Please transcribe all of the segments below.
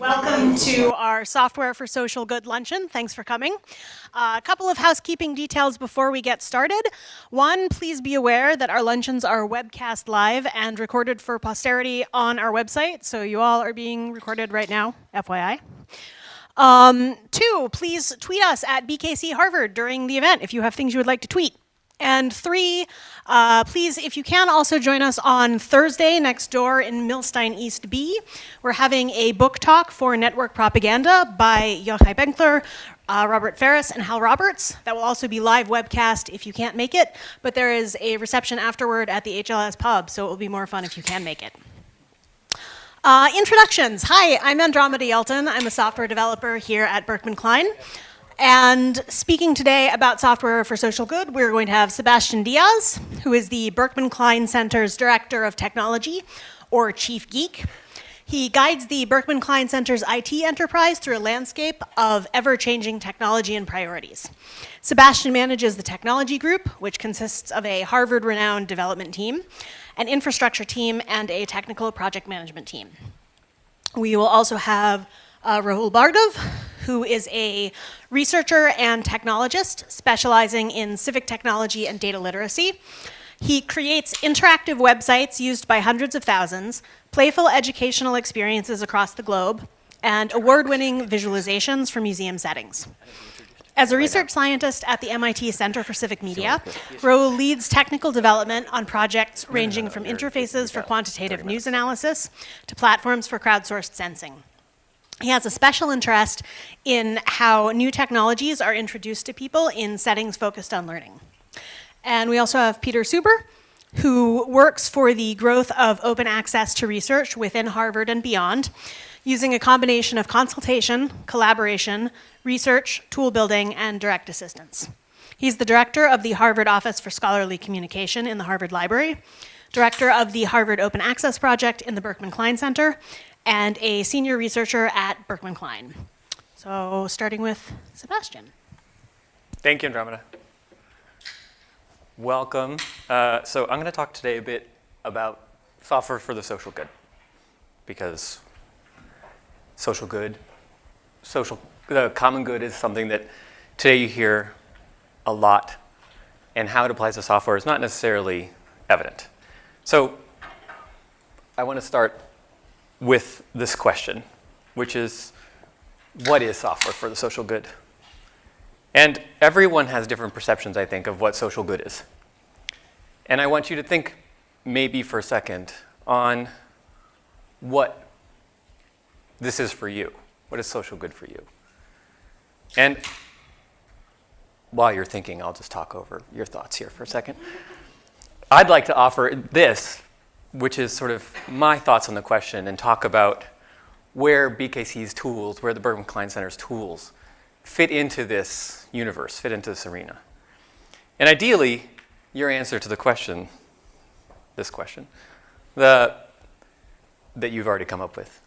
Welcome to our Software for Social Good luncheon. Thanks for coming. Uh, a couple of housekeeping details before we get started. One, please be aware that our luncheons are webcast live and recorded for posterity on our website. So you all are being recorded right now, FYI. Um, two, please tweet us at BKC Harvard during the event if you have things you would like to tweet. And three, uh, please, if you can, also join us on Thursday next door in Milstein East B. We're having a book talk for network propaganda by Yochai Benkler, uh, Robert Faris, and Hal Roberts. That will also be live webcast if you can't make it, but there is a reception afterward at the HLS pub, so it will be more fun if you can make it. Uh, introductions. Hi, I'm Andromeda Yelton. I'm a software developer here at Berkman Klein. And speaking today about software for social good, we're going to have Sebastian Diaz, who is the Berkman Klein Center's Director of Technology, or Chief Geek. He guides the Berkman Klein Center's IT enterprise through a landscape of ever-changing technology and priorities. Sebastian manages the technology group, which consists of a Harvard-renowned development team, an infrastructure team, and a technical project management team. We will also have uh, Rahul Bhargava, who is a researcher and technologist specializing in civic technology and data literacy. He creates interactive websites used by hundreds of thousands, playful educational experiences across the globe, and award-winning visualizations for museum settings. As a research scientist at the MIT Center for Civic Media, Rahul leads technical development on projects ranging from interfaces for quantitative news analysis to platforms for crowdsourced sensing. He has a special interest in how new technologies are introduced to people in settings focused on learning. And we also have Peter Suber, who works for the growth of open access to research within Harvard and beyond, using a combination of consultation, collaboration, research, tool building, and direct assistance. He's the director of the Harvard Office for Scholarly Communication in the Harvard Library, director of the Harvard Open Access Project in the Berkman Klein Center, and a senior researcher at Berkman Klein. So starting with Sebastian. Thank you, Andromeda. Welcome. Uh, so I'm going to talk today a bit about software for the social good because social good, social, the common good is something that today you hear a lot and how it applies to software is not necessarily evident. So I want to start with this question, which is, what is software for the social good? And everyone has different perceptions, I think, of what social good is. And I want you to think maybe for a second on what this is for you. What is social good for you? And while you're thinking, I'll just talk over your thoughts here for a second. I'd like to offer this which is sort of my thoughts on the question and talk about where BKC's tools, where the Berkman Klein Center's tools fit into this universe, fit into this arena. And ideally, your answer to the question, this question, the, that you've already come up with,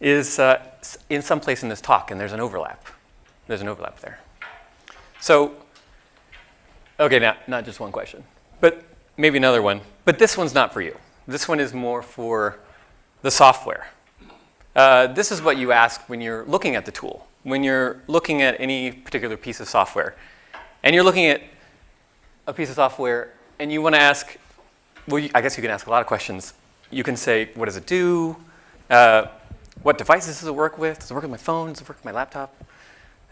is uh, in some place in this talk, and there's an overlap. There's an overlap there. So, okay, now, not just one question, but maybe another one. But this one's not for you. This one is more for the software. Uh, this is what you ask when you're looking at the tool, when you're looking at any particular piece of software. And you're looking at a piece of software and you want to ask, well, you, I guess you can ask a lot of questions. You can say, what does it do? Uh, what devices does it work with? Does it work with my phone? Does it work with my laptop?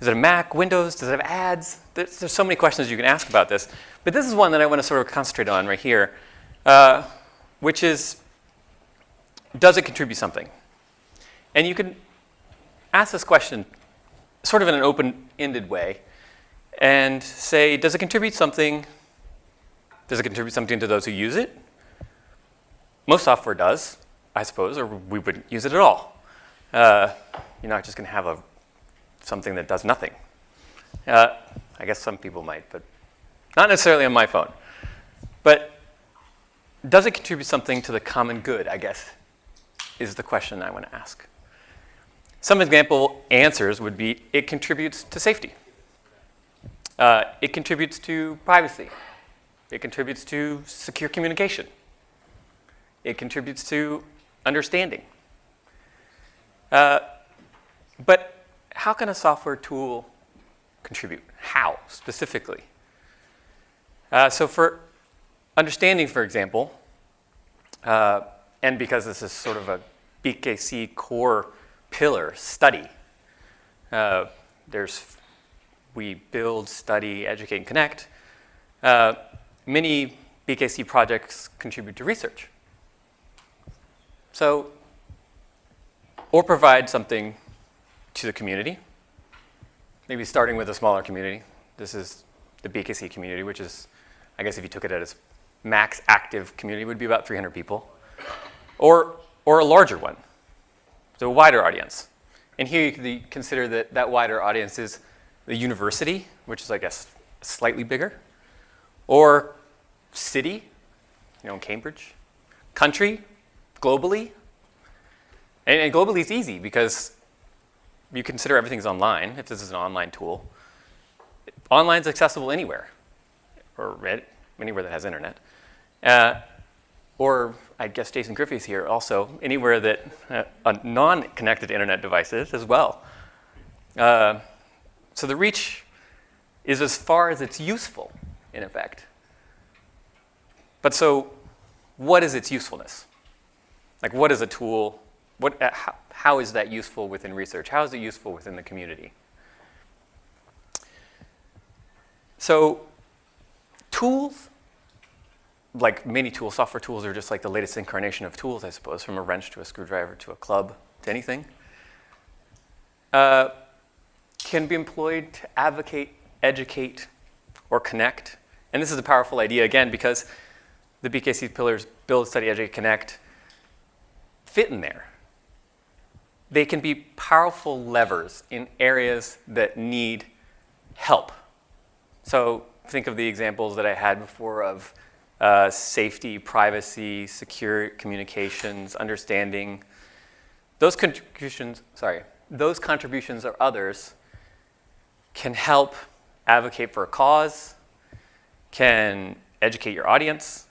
Is it a Mac, Windows? Does it have ads? There's, there's so many questions you can ask about this. But this is one that I want to sort of concentrate on right here. Uh, which is, does it contribute something? And you can ask this question sort of in an open-ended way and say, does it contribute something? Does it contribute something to those who use it? Most software does, I suppose, or we wouldn't use it at all. Uh, you're not just going to have a, something that does nothing. Uh, I guess some people might, but not necessarily on my phone. But does it contribute something to the common good, I guess, is the question I want to ask. Some example answers would be, it contributes to safety. Uh, it contributes to privacy. It contributes to secure communication. It contributes to understanding. Uh, But how can a software tool contribute? How, specifically? Uh, so for understanding, for example, uh, and because this is sort of a BKC core pillar study, uh, there's we build, study, educate, and connect. Uh, many BKC projects contribute to research. So, or provide something to the community, maybe starting with a smaller community. This is the BKC community, which is, I guess if you took it at its max active community, would be about 300 people. Or, or a larger one, so a wider audience. And here you can consider that that wider audience is the university, which is, I guess, slightly bigger, or city, you know, in Cambridge, country, globally. And, and globally is easy because you consider everything's online, if this is an online tool. Online is accessible anywhere, or anywhere that has internet. Uh, or I guess Jason Griffey's here also, anywhere that uh, a non-connected internet device is as well. Uh, so the reach is as far as it's useful, in effect. But so what is its usefulness? Like what is a tool, what, uh, how, how is that useful within research? How is it useful within the community? So tools, like many tools, software tools are just like the latest incarnation of tools, I suppose, from a wrench to a screwdriver to a club to anything. Uh, can be employed to advocate, educate, or connect. And this is a powerful idea, again, because the BKC pillars, build, study, educate, connect, fit in there they can be powerful levers in areas that need help. So think of the examples that I had before of uh, safety, privacy, secure communications, understanding. Those contributions, sorry, those contributions or others can help advocate for a cause, can educate your audience,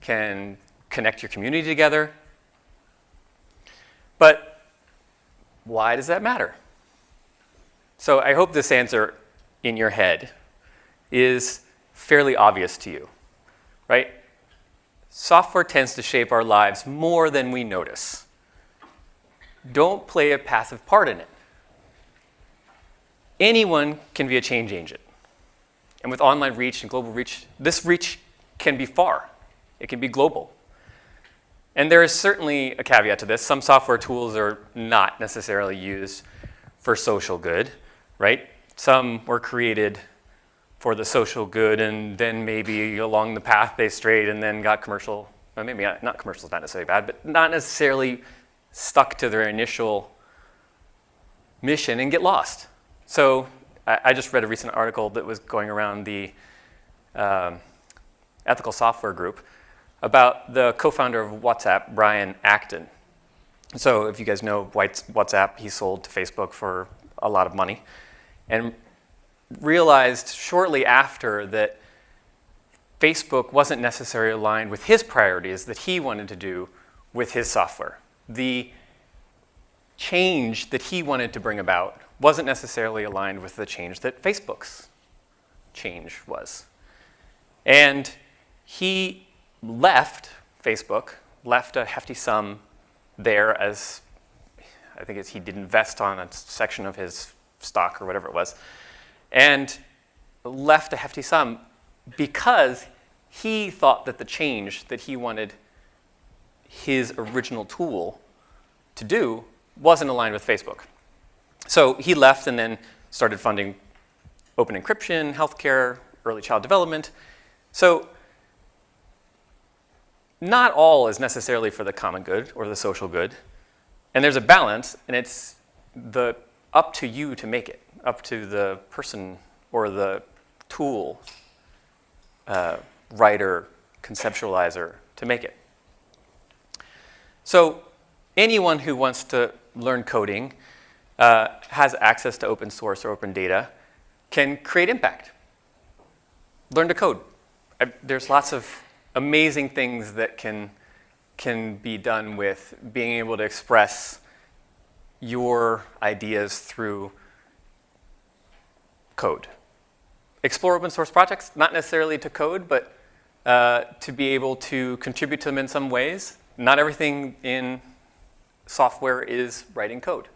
can connect your community together. But why does that matter? So I hope this answer in your head is fairly obvious to you, right? Software tends to shape our lives more than we notice. Don't play a passive part in it. Anyone can be a change agent. And with online reach and global reach, this reach can be far. It can be global. And there is certainly a caveat to this. Some software tools are not necessarily used for social good, right? Some were created for the social good and then maybe along the path they strayed and then got commercial, well, maybe not, not commercial is not necessarily bad, but not necessarily stuck to their initial mission and get lost. So I, I just read a recent article that was going around the um, ethical software group about the co-founder of WhatsApp, Brian Acton. So if you guys know WhatsApp, he sold to Facebook for a lot of money and realized shortly after that Facebook wasn't necessarily aligned with his priorities that he wanted to do with his software. The change that he wanted to bring about wasn't necessarily aligned with the change that Facebook's change was. And he left Facebook, left a hefty sum there as I think he did invest on a section of his stock or whatever it was, and left a hefty sum because he thought that the change that he wanted his original tool to do wasn't aligned with Facebook. So he left and then started funding open encryption, healthcare, early child development. So not all is necessarily for the common good or the social good. And there's a balance, and it's the up to you to make it, up to the person or the tool uh, writer, conceptualizer to make it. So anyone who wants to learn coding uh, has access to open source or open data can create impact. Learn to code. I, there's lots of amazing things that can, can be done with being able to express your ideas through code. Explore open source projects, not necessarily to code, but uh, to be able to contribute to them in some ways. Not everything in software is writing code.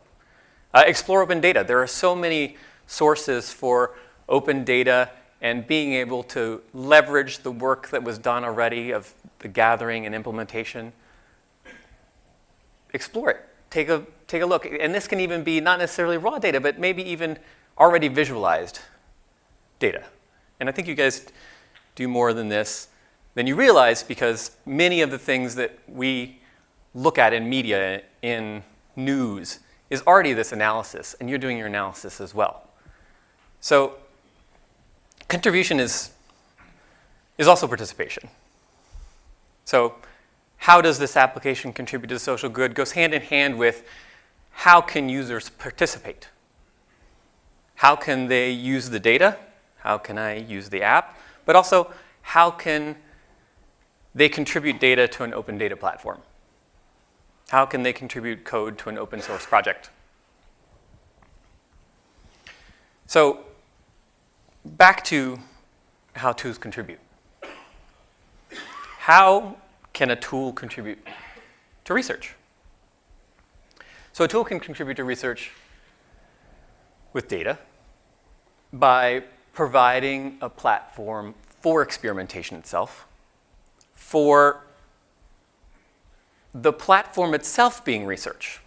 Uh, explore open data. There are so many sources for open data and being able to leverage the work that was done already of the gathering and implementation. Explore it. Take a, take a look. And this can even be not necessarily raw data, but maybe even already visualized data. And I think you guys do more than this than you realize because many of the things that we look at in media, in news, is already this analysis, and you're doing your analysis as well. So contribution is, is also participation. So how does this application contribute to the social good goes hand in hand with how can users participate? How can they use the data? How can I use the app? But also, how can they contribute data to an open data platform? How can they contribute code to an open source project? So back to how tools contribute. How can a tool contribute to research? So a tool can contribute to research with data by providing a platform for experimentation itself, for the platform itself being research.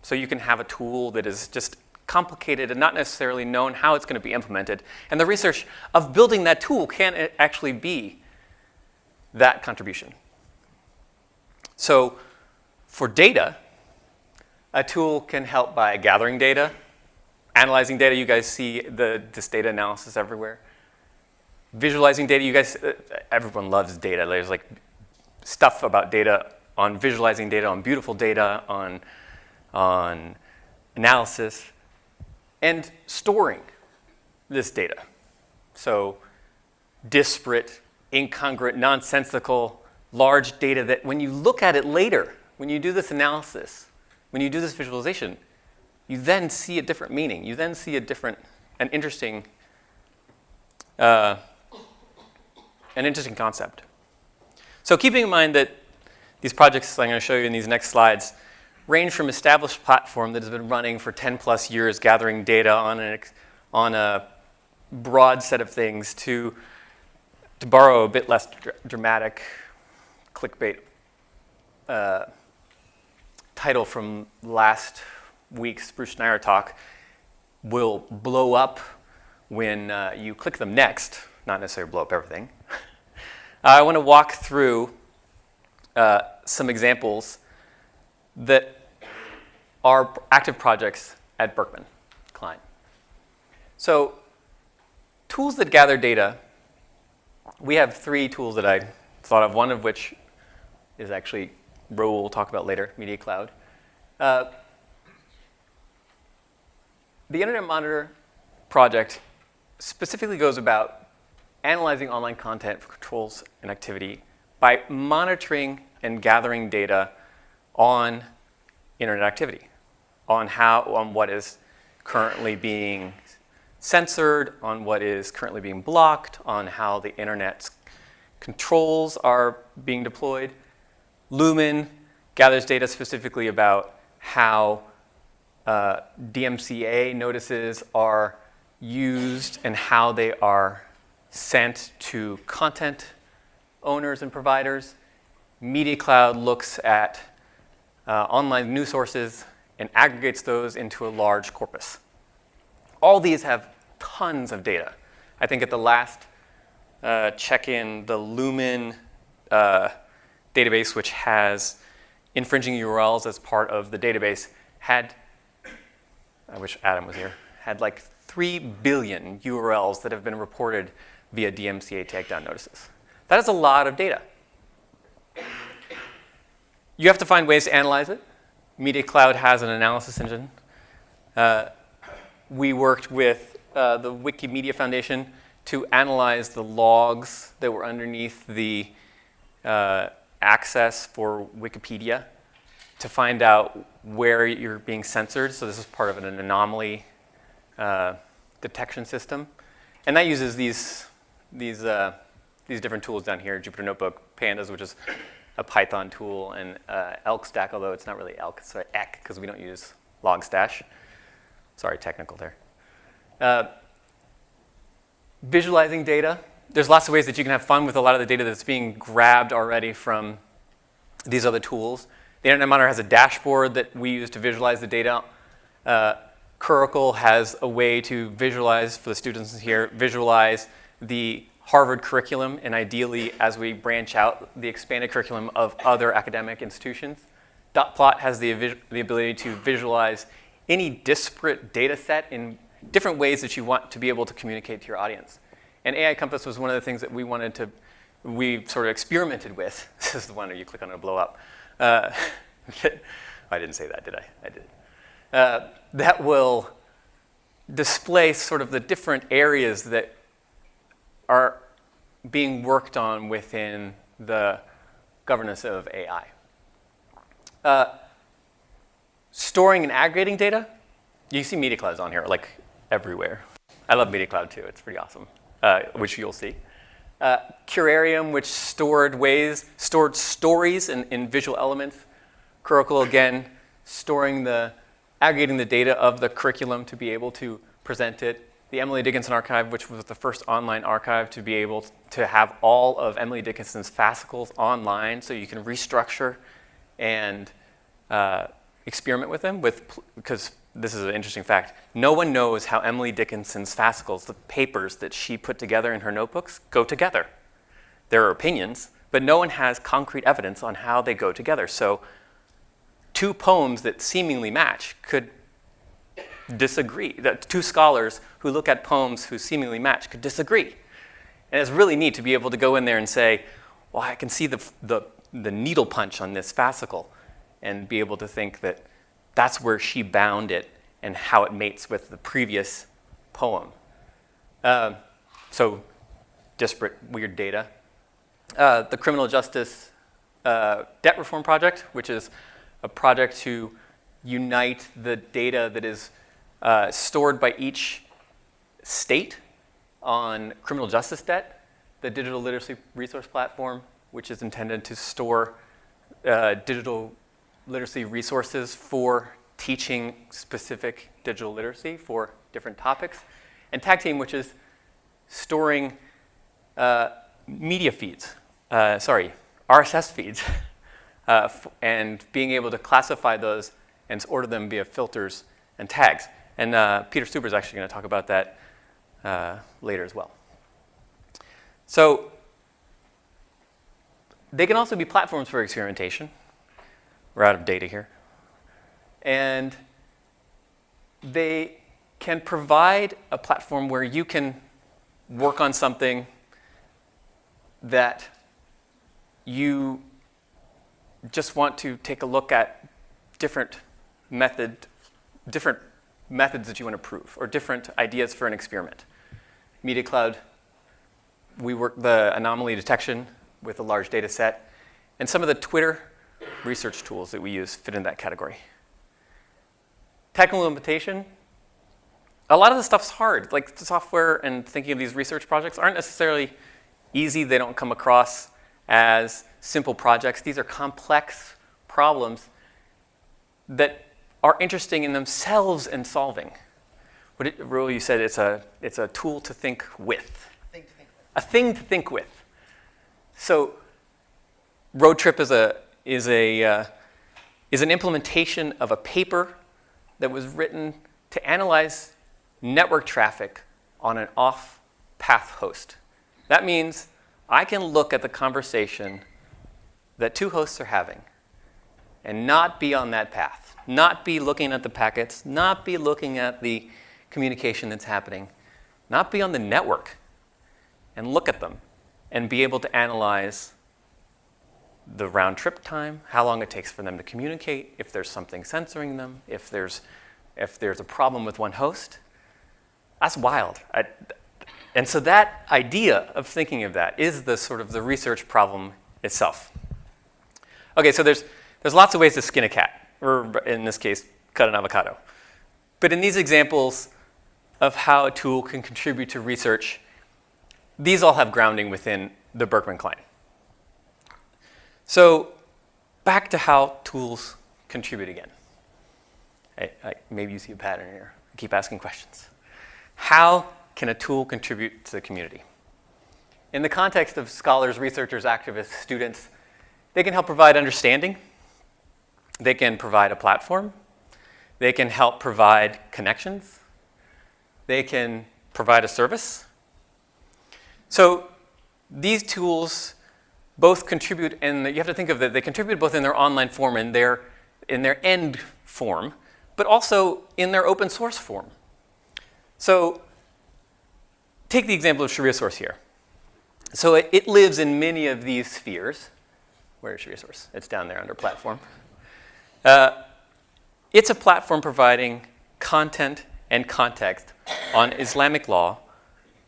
So you can have a tool that is just complicated and not necessarily known how it's going to be implemented. And the research of building that tool can actually be that contribution. So for data, a tool can help by gathering data, analyzing data. You guys see the, this data analysis everywhere. Visualizing data, you guys, uh, everyone loves data. There's like stuff about data on visualizing data, on beautiful data, on, on analysis, and storing this data. So disparate, incongruent, nonsensical, large data that when you look at it later, when you do this analysis, when you do this visualization, you then see a different meaning. You then see a different, an interesting, uh, an interesting concept. So keeping in mind that these projects I'm going to show you in these next slides range from established platform that has been running for 10 plus years gathering data on, an, on a broad set of things to, to borrow a bit less dr dramatic clickbait uh, title from last week's Bruce Schneier talk will blow up when uh, you click them next, not necessarily blow up everything. I want to walk through uh, some examples that are active projects at Berkman Klein. So tools that gather data, we have three tools that I thought of, one of which is actually Will talk about later, Media Cloud. Uh, the Internet Monitor project specifically goes about analyzing online content for controls and activity by monitoring and gathering data on internet activity, on how, on what is currently being censored, on what is currently being blocked, on how the internet's controls are being deployed. Lumen gathers data specifically about how uh, DMCA notices are used and how they are sent to content owners and providers. Media Cloud looks at uh, online news sources and aggregates those into a large corpus. All these have tons of data. I think at the last uh, check-in, the Lumen uh, database, which has infringing URLs as part of the database, had, I wish Adam was here, had like 3 billion URLs that have been reported via DMCA takedown notices. That is a lot of data. You have to find ways to analyze it. Media Cloud has an analysis engine. Uh, we worked with uh, the Wikimedia Foundation to analyze the logs that were underneath the uh, access for Wikipedia to find out where you're being censored. So this is part of an anomaly uh, detection system. And that uses these, these, uh, these different tools down here, Jupyter Notebook, Pandas, which is a Python tool, and uh, ELK stack, although it's not really ELK, it's sorry, ECK, because we don't use Logstash. Sorry, technical there. Uh, visualizing data. There's lots of ways that you can have fun with a lot of the data that's being grabbed already from these other tools. The Internet Monitor has a dashboard that we use to visualize the data. Uh, Curricle has a way to visualize, for the students here, visualize the Harvard curriculum and ideally as we branch out the expanded curriculum of other academic institutions. Dotplot has the, the ability to visualize any disparate data set in different ways that you want to be able to communicate to your audience. And AI Compass was one of the things that we wanted to, we sort of experimented with. This is the one where you click on it, blow up. Uh, I didn't say that, did I? I did. Uh, that will display sort of the different areas that are being worked on within the governance of AI. Uh, storing and aggregating data. You see Media Clouds on here, like everywhere. I love Media Cloud too, it's pretty awesome, uh, which you'll see. Uh, Curarium, which stored ways, stored stories in, in visual elements. Curricle, again, storing the, aggregating the data of the curriculum to be able to present it. The Emily Dickinson Archive, which was the first online archive to be able to have all of Emily Dickinson's fascicles online so you can restructure and uh, experiment with them with, because this is an interesting fact. No one knows how Emily Dickinson's fascicles, the papers that she put together in her notebooks, go together. There are opinions, but no one has concrete evidence on how they go together. So two poems that seemingly match could disagree. That two scholars who look at poems who seemingly match could disagree. And it's really neat to be able to go in there and say, well, I can see the, the, the needle punch on this fascicle and be able to think that that's where she bound it and how it mates with the previous poem. Uh, so disparate, weird data. Uh, the Criminal Justice uh, Debt Reform Project, which is a project to unite the data that is uh, stored by each state on criminal justice debt, the Digital Literacy Resource Platform, which is intended to store uh, digital literacy resources for teaching specific digital literacy for different topics, and Tag Team, which is storing uh, media feeds, uh, sorry, RSS feeds, uh, and being able to classify those and order them via filters and tags. And uh, Peter Suber is actually going to talk about that uh, later as well. So they can also be platforms for experimentation. We're out of data here. And they can provide a platform where you can work on something that you just want to take a look at different method, different methods that you want to prove, or different ideas for an experiment. Media Cloud, we work the anomaly detection with a large data set, and some of the Twitter research tools that we use fit in that category. Technical implementation, a lot of the stuff's hard. Like the software and thinking of these research projects aren't necessarily easy. They don't come across as simple projects. These are complex problems that are interesting in themselves in solving. What it, Rahul, you said it's a, it's a tool to think with. A thing to think with. A thing to think with. So Road Trip is a, is, a, uh, is an implementation of a paper that was written to analyze network traffic on an off-path host. That means I can look at the conversation that two hosts are having and not be on that path, not be looking at the packets, not be looking at the communication that's happening, not be on the network and look at them and be able to analyze the round trip time, how long it takes for them to communicate, if there's something censoring them, if there's, if there's a problem with one host. That's wild. I, and so that idea of thinking of that is the sort of the research problem itself. Okay, so there's, there's lots of ways to skin a cat. or in this case, cut an avocado. But in these examples of how a tool can contribute to research, these all have grounding within the Berkman-Klein. So back to how tools contribute again. I, I, maybe you see a pattern here. I keep asking questions. How can a tool contribute to the community? In the context of scholars, researchers, activists, students, they can help provide understanding. They can provide a platform. They can help provide connections. They can provide a service. So these tools both contribute, and you have to think of that they contribute both in their online form and their, in their end form, but also in their open source form. So take the example of Sharia Source here. So it, it lives in many of these spheres. Where is Sharia Source? It's down there under platform. Uh, it's a platform providing content and context on Islamic law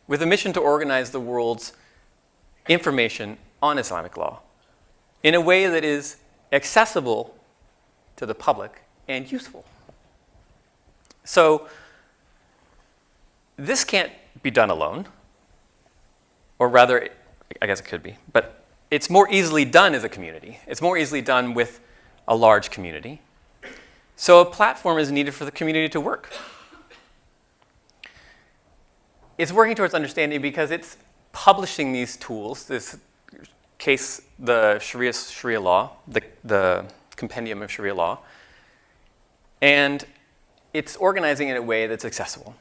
with a mission to organize the world's information on Islamic law in a way that is accessible to the public and useful. So this can't be done alone, or rather, I guess it could be, but it's more easily done as a community. It's more easily done with a large community. So a platform is needed for the community to work. It's working towards understanding because it's publishing these tools, this case, the Sharia, Sharia law, the, the compendium of Sharia law, and it's organizing in a way that's accessible.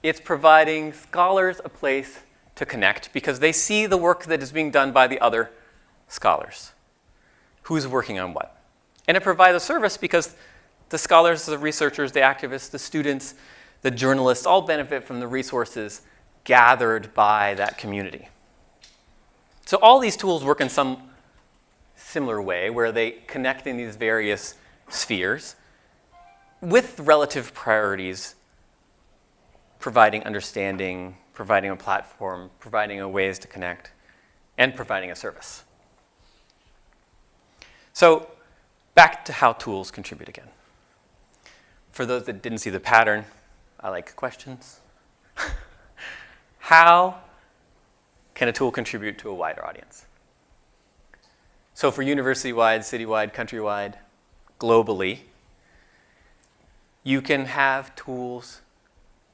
It's providing scholars a place to connect because they see the work that is being done by the other scholars. Who's working on what? And it provides a service because the scholars, the researchers, the activists, the students, the journalists all benefit from the resources gathered by that community. So all these tools work in some similar way where they connect in these various spheres with relative priorities, providing understanding, providing a platform, providing a ways to connect, and providing a service. So back to how tools contribute again. For those that didn't see the pattern, I like questions. how can a tool contribute to a wider audience? So for university-wide, city-wide, country-wide, globally, you can have tools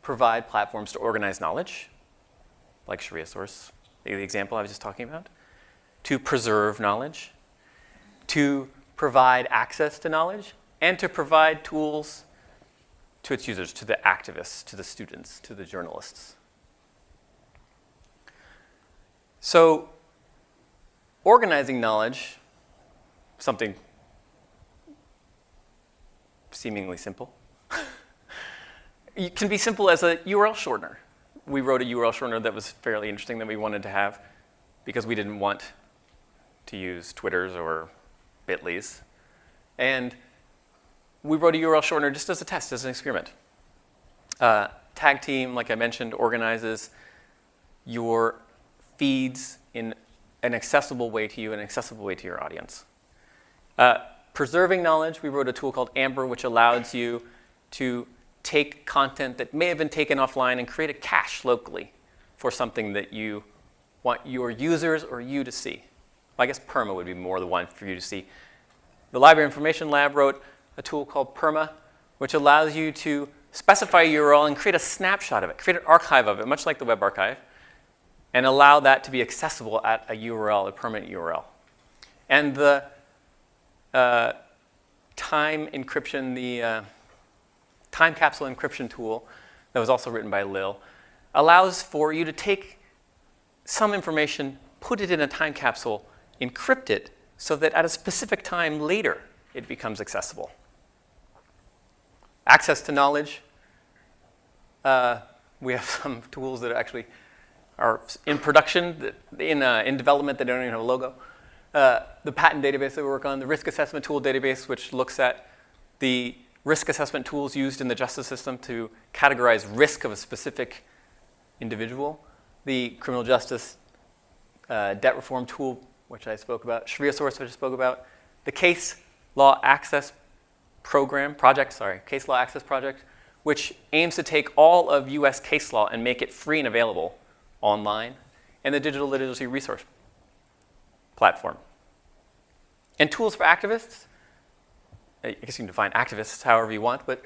provide platforms to organize knowledge, like Sharia Source, the example I was just talking about, to preserve knowledge, to provide access to knowledge, and to provide tools to its users, to the activists, to the students, to the journalists. So organizing knowledge, something seemingly simple, it can be simple as a URL shortener. We wrote a URL shortener that was fairly interesting that we wanted to have because we didn't want to use Twitters or Bitly's. And we wrote a URL shortener just as a test, as an experiment. Uh, tag team, like I mentioned, organizes your feeds in an accessible way to you, an accessible way to your audience. Uh, preserving knowledge, we wrote a tool called Amber, which allows you to take content that may have been taken offline and create a cache locally for something that you want your users or you to see. Well, I guess PERMA would be more the one for you to see. The Library Information Lab wrote a tool called PERMA, which allows you to specify a URL and create a snapshot of it, create an archive of it, much like the web archive, and allow that to be accessible at a URL, a permanent URL. And the uh, time encryption, the uh, time capsule encryption tool that was also written by Lil, allows for you to take some information, put it in a time capsule, encrypt it, so that at a specific time later, it becomes accessible. Access to knowledge. Uh, we have some tools that actually are in production, in, uh, in development they don't even have a logo. Uh, the patent database that we work on, the risk assessment tool database, which looks at the risk assessment tools used in the justice system to categorize risk of a specific individual, the criminal justice uh, debt reform tool, which I spoke about, Sharia source, which I spoke about, the case law access program, project, sorry, Case Law Access Project, which aims to take all of US case law and make it free and available online and the Digital Literacy Resource Platform. And tools for activists, I guess you can define activists however you want, but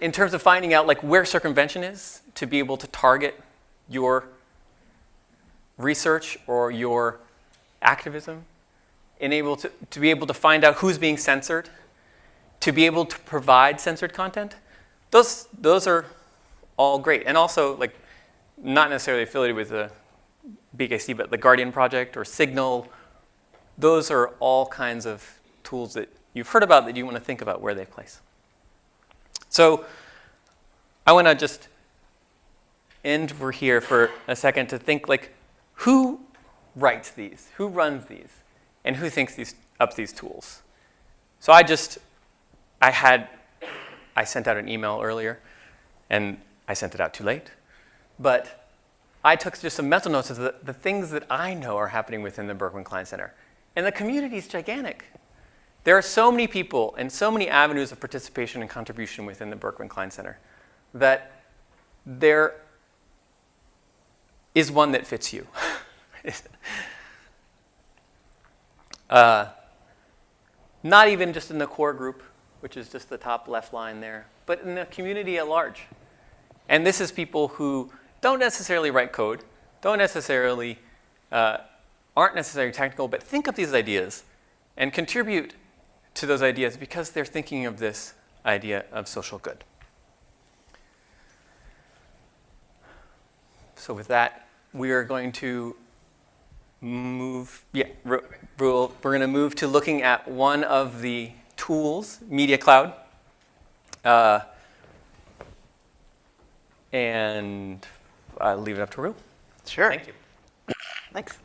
in terms of finding out like where circumvention is to be able to target your research or your activism, enable to, to be able to find out who's being censored, to be able to provide censored content, those, those are all great. And also, like, not necessarily affiliated with the BKC, but the Guardian Project or Signal, those are all kinds of tools that you've heard about that you want to think about where they place. So I want to just end over here for a second to think like, who writes these? Who runs these? And who thinks these, up these tools? So I just, I had, I sent out an email earlier, and I sent it out too late. But I took just some mental notes of the, the things that I know are happening within the Berkman Klein Center. And the community is gigantic. There are so many people and so many avenues of participation and contribution within the Berkman Klein Center that there is one that fits you. uh, not even just in the core group, which is just the top left line there, but in the community at large. And this is people who don't necessarily write code, don't necessarily, uh, aren't necessarily technical, but think of these ideas and contribute to those ideas because they're thinking of this idea of social good. So with that, we are going to move, yeah, we're going to move to looking at one of the tools, Media Cloud. Uh, and I'll leave it up to Ru. Sure. Thank you. Thanks.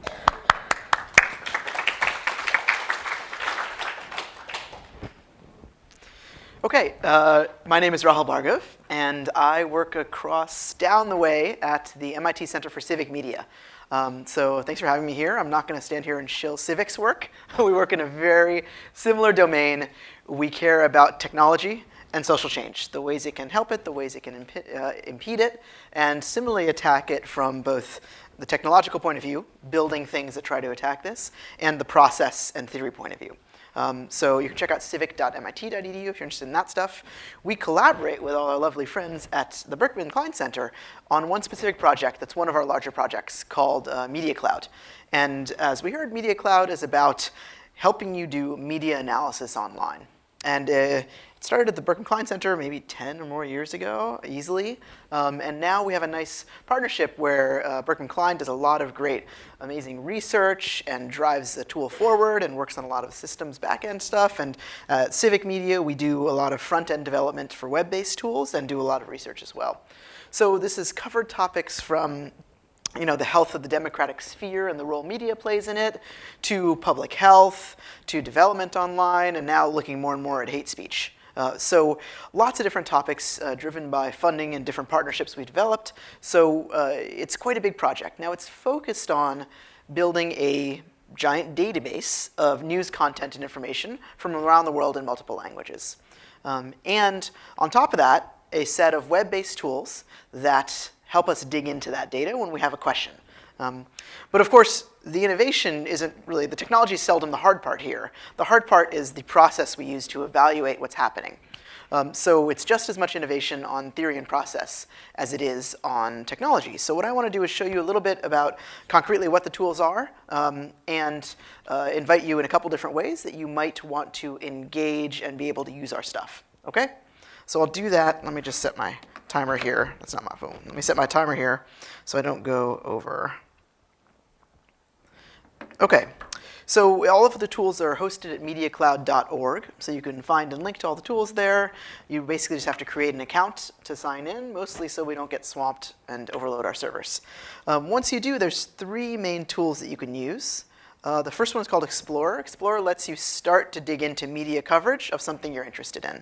Okay, uh, my name is Rahul Bhargava, and I work across down the way at the MIT Center for Civic Media. Um, so thanks for having me here. I'm not going to stand here and shill civics work. we work in a very similar domain. We care about technology and social change, the ways it can help it, the ways it can imp uh, impede it, and similarly attack it from both the technological point of view, building things that try to attack this, and the process and theory point of view. Um, so you can check out civic.mit.edu if you're interested in that stuff. We collaborate with all our lovely friends at the Berkman Klein Center on one specific project that's one of our larger projects called uh, Media Cloud. And as we heard, Media Cloud is about helping you do media analysis online. And uh, it started at the Berkman Klein Center maybe 10 or more years ago, easily. Um, and now we have a nice partnership where uh, Berkman Klein does a lot of great, amazing research and drives the tool forward and works on a lot of systems backend stuff. And uh, Civic Media, we do a lot of front-end development for web-based tools and do a lot of research as well. So this has covered topics from you know, the health of the democratic sphere and the role media plays in it, to public health, to development online, and now looking more and more at hate speech. Uh, so lots of different topics uh, driven by funding and different partnerships we developed. So uh, it's quite a big project. Now it's focused on building a giant database of news content and information from around the world in multiple languages. Um, and on top of that, a set of web-based tools that help us dig into that data when we have a question. Um, but of course, the innovation isn't really, the technology is seldom the hard part here. The hard part is the process we use to evaluate what's happening. Um, so it's just as much innovation on theory and process as it is on technology. So what I want to do is show you a little bit about concretely what the tools are um, and uh, invite you in a couple different ways that you might want to engage and be able to use our stuff. Okay? So I'll do that. Let me just set my timer here. That's not my phone. Let me set my timer here so I don't go over. Okay, so all of the tools are hosted at mediacloud.org, so you can find and link to all the tools there. You basically just have to create an account to sign in, mostly so we don't get swamped and overload our servers. Um, once you do, there's three main tools that you can use. Uh, the first one is called Explorer. Explorer lets you start to dig into media coverage of something you're interested in.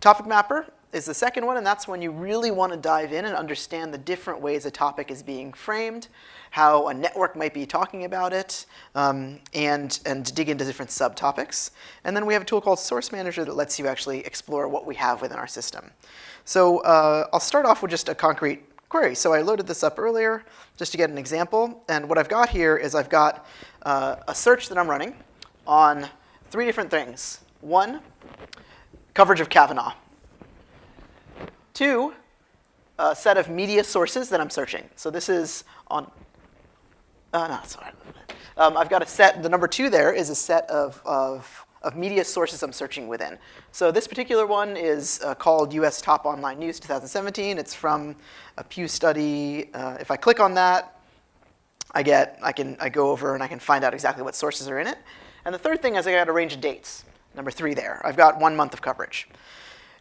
Topic Mapper is the second one, and that's when you really want to dive in and understand the different ways a topic is being framed, how a network might be talking about it, um, and, and dig into different subtopics. And then we have a tool called Source Manager that lets you actually explore what we have within our system. So uh, I'll start off with just a concrete query. So I loaded this up earlier just to get an example. And what I've got here is I've got uh, a search that I'm running on three different things. One, coverage of Kavanaugh. Two, a set of media sources that I'm searching. So this is on, uh, no, sorry. Um, I've got a set, the number two there is a set of, of, of media sources I'm searching within. So this particular one is uh, called US Top Online News 2017. It's from a Pew study. Uh, if I click on that, I get, I can, I go over and I can find out exactly what sources are in it. And the third thing is I got a range of dates, number three there. I've got one month of coverage.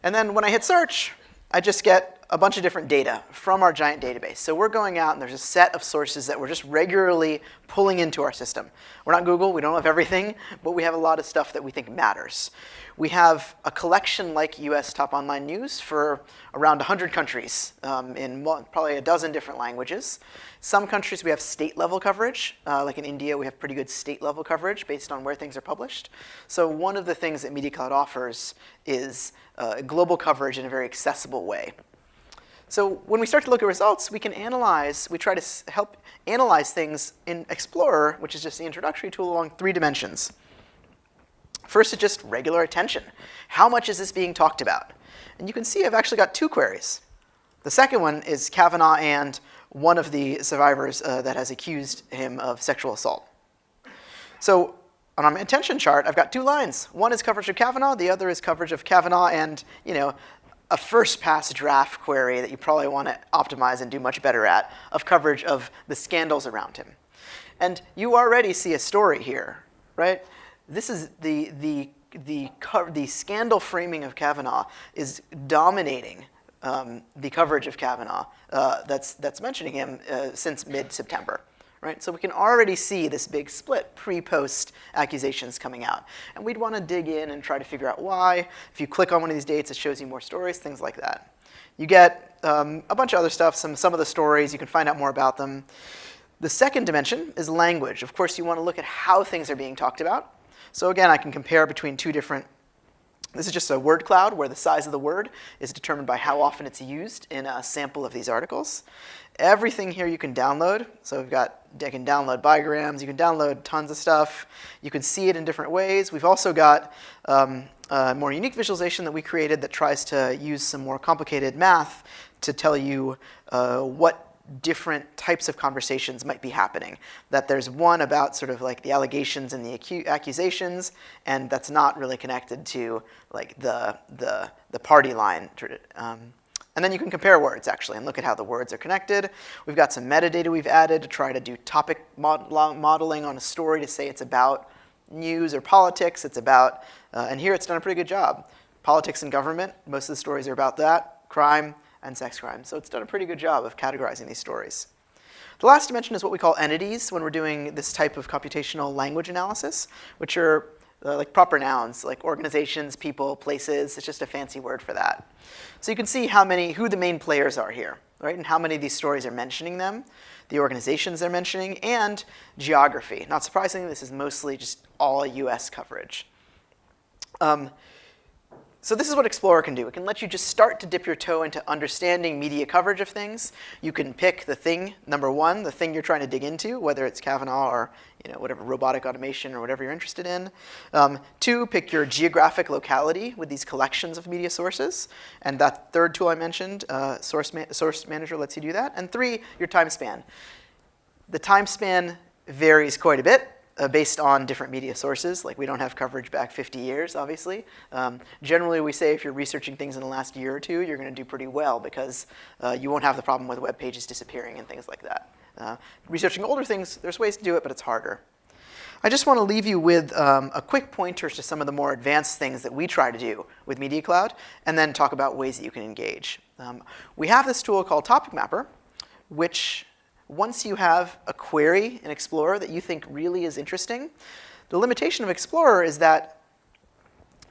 And then when I hit search, I just get a bunch of different data from our giant database. So we're going out and there's a set of sources that we're just regularly pulling into our system. We're not Google, we don't have everything, but we have a lot of stuff that we think matters. We have a collection like US Top Online News for around 100 countries um, in probably a dozen different languages. Some countries we have state level coverage, uh, like in India we have pretty good state level coverage based on where things are published. So one of the things that Media Cloud offers is uh, global coverage in a very accessible way. So when we start to look at results, we can analyze, we try to help analyze things in Explorer, which is just the introductory tool, along three dimensions. First is just regular attention. How much is this being talked about? And you can see I've actually got two queries. The second one is Kavanaugh and one of the survivors uh, that has accused him of sexual assault. So on my attention chart, I've got two lines. One is coverage of Kavanaugh, the other is coverage of Kavanaugh and, you know, a first pass draft query that you probably want to optimize and do much better at of coverage of the scandals around him. And you already see a story here, right? This is the, the, the, the scandal framing of Kavanaugh is dominating um, the coverage of Kavanaugh uh, that's, that's mentioning him uh, since mid-September right? So we can already see this big split pre-post accusations coming out. And we'd want to dig in and try to figure out why. If you click on one of these dates, it shows you more stories, things like that. You get um, a bunch of other stuff, some, some of the stories, you can find out more about them. The second dimension is language. Of course, you want to look at how things are being talked about. So again, I can compare between two different this is just a word cloud where the size of the word is determined by how often it's used in a sample of these articles. Everything here you can download. So we've got, I can download bigrams, you can download tons of stuff. You can see it in different ways. We've also got um, a more unique visualization that we created that tries to use some more complicated math to tell you uh, what different types of conversations might be happening. That there's one about sort of like the allegations and the accusations, and that's not really connected to like the, the, the party line. Um, and then you can compare words, actually, and look at how the words are connected. We've got some metadata we've added to try to do topic mod modeling on a story to say it's about news or politics. It's about, uh, and here it's done a pretty good job. Politics and government, most of the stories are about that. Crime and sex crimes. So it's done a pretty good job of categorizing these stories. The last dimension is what we call entities when we're doing this type of computational language analysis, which are uh, like proper nouns, like organizations, people, places. It's just a fancy word for that. So you can see how many, who the main players are here, right? And how many of these stories are mentioning them, the organizations they're mentioning, and geography. Not surprisingly, this is mostly just all US coverage. Um, so this is what Explorer can do. It can let you just start to dip your toe into understanding media coverage of things. You can pick the thing, number one, the thing you're trying to dig into, whether it's Kavanaugh or you know, whatever robotic automation or whatever you're interested in. Um, two, pick your geographic locality with these collections of media sources. And that third tool I mentioned, uh, Source, Ma Source Manager lets you do that. And three, your time span. The time span varies quite a bit uh, based on different media sources. Like we don't have coverage back 50 years, obviously. Um, generally, we say if you're researching things in the last year or two, you're going to do pretty well because uh, you won't have the problem with web pages disappearing and things like that. Uh, researching older things, there's ways to do it, but it's harder. I just want to leave you with um, a quick pointer to some of the more advanced things that we try to do with Media Cloud, and then talk about ways that you can engage. Um, we have this tool called Topic Mapper, which once you have a query in Explorer that you think really is interesting, the limitation of Explorer is that